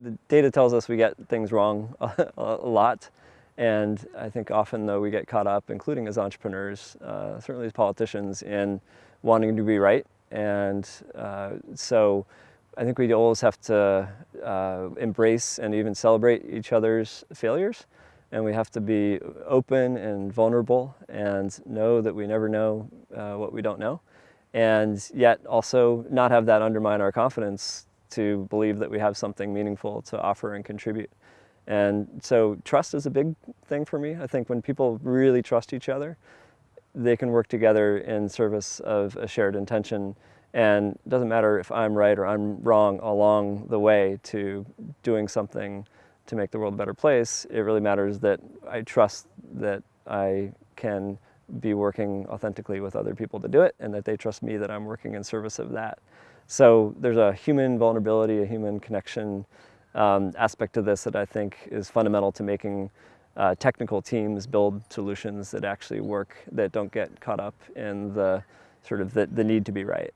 The data tells us we get things wrong a, lot. And I think often though we get caught up, including as entrepreneurs, uh, certainly as politicians, in wanting to be right. And uh, so I think we always have to uh, embrace and even celebrate each other's failures. And we have to be open and vulnerable and know that we never know uh, what we don't know. And yet also not have that undermine our confidence to believe that we have something meaningful to offer and contribute. And so trust is a big thing for me. I think when people really trust each other, they can work together in service of a shared intention. And it doesn't matter if I'm right or I'm wrong along the way to doing something to make the world a better place. It really matters that I trust that I can be working authentically with other people to do it and that they trust me that I'm working in service of that. So there's a human vulnerability, a human connection um, aspect to this that I think is fundamental to making uh, technical teams build solutions that actually work, that don't get caught up in the sort of the, the need to be right.